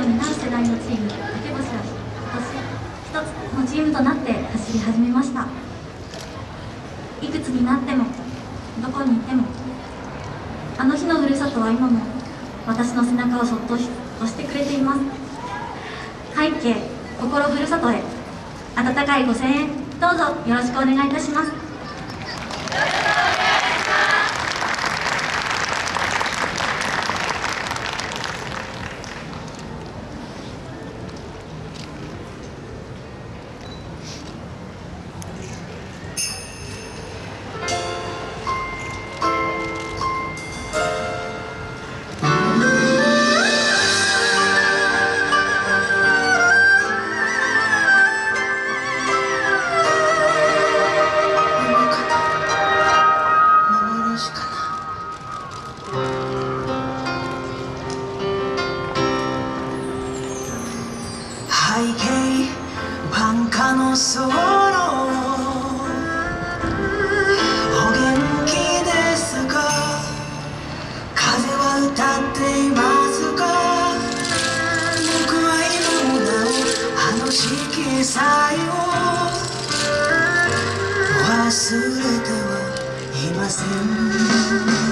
を担う世代のチーム竹星は今年一つのチームとなって走り始めました。いくつになってもどこにいてもあの日のふるさとは今も私の背中をそっと押してくれています。背景心ふるさとへ温かいご声援どうぞよろしくお願いいたします。そお元気ですか？風は歌っていますか？僕は今もなおあの色彩を忘れてはいません。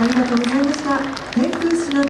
ありがとうございました。